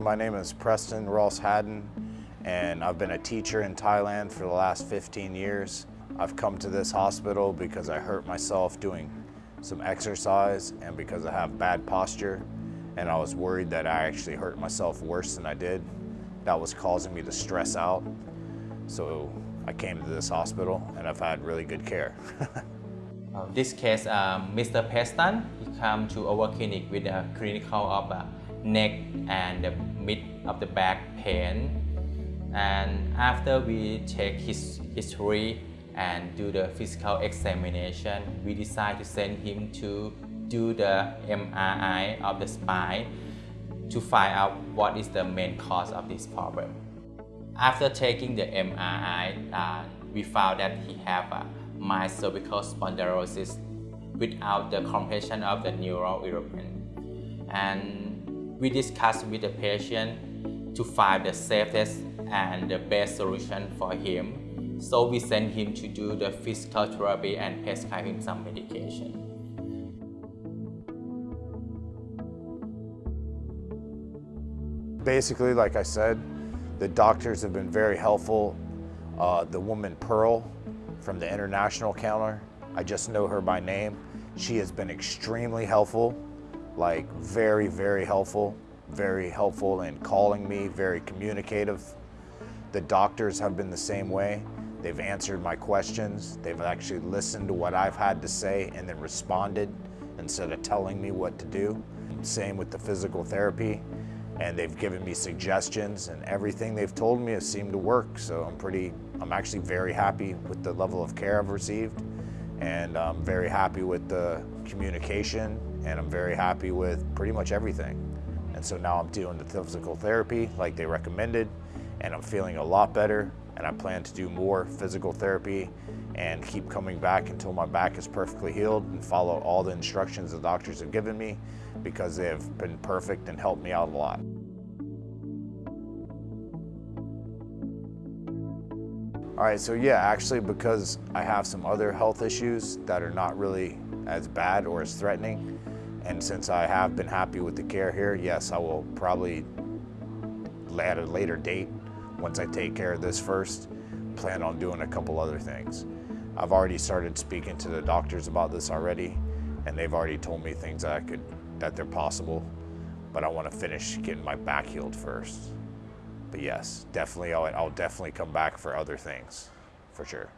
my name is Preston Ross Haddon, and I've been a teacher in Thailand for the last 15 years. I've come to this hospital because I hurt myself doing some exercise and because I have bad posture, and I was worried that I actually hurt myself worse than I did. That was causing me to stress out. So I came to this hospital and I've had really good care. Uh, this case, um, Mr. Preston, he come to our clinic with a clinical of uh, neck and the mid of the back pain. And after we check his history and do the physical examination, we decide to send him to do the MRI of the spine to find out what is the main cause of this problem. After taking the MRI, uh, we found that he have a mild cervical spondylosis without the compression of the neural ligament. And we discussed with the patient to find the safest and the best solution for him. So we sent him to do the physical therapy and prescribe him some medication. Basically, like I said, the doctors have been very helpful. Uh, the woman Pearl from the international counter. I just know her by name. She has been extremely helpful, like very, very helpful, very helpful in calling me, very communicative. The doctors have been the same way. They've answered my questions. They've actually listened to what I've had to say and then responded instead of telling me what to do. Same with the physical therapy and they've given me suggestions and everything they've told me has seemed to work. So I'm pretty, I'm actually very happy with the level of care I've received and I'm very happy with the communication and I'm very happy with pretty much everything. And so now I'm doing the physical therapy like they recommended and I'm feeling a lot better and I plan to do more physical therapy and keep coming back until my back is perfectly healed and follow all the instructions the doctors have given me because they have been perfect and helped me out a lot. All right, so yeah, actually because I have some other health issues that are not really as bad or as threatening, and since I have been happy with the care here, yes, I will probably at a later date once I take care of this first, plan on doing a couple other things. I've already started speaking to the doctors about this already, and they've already told me things that I could, that they're possible, but I want to finish getting my back healed first. But yes, definitely, I'll, I'll definitely come back for other things, for sure.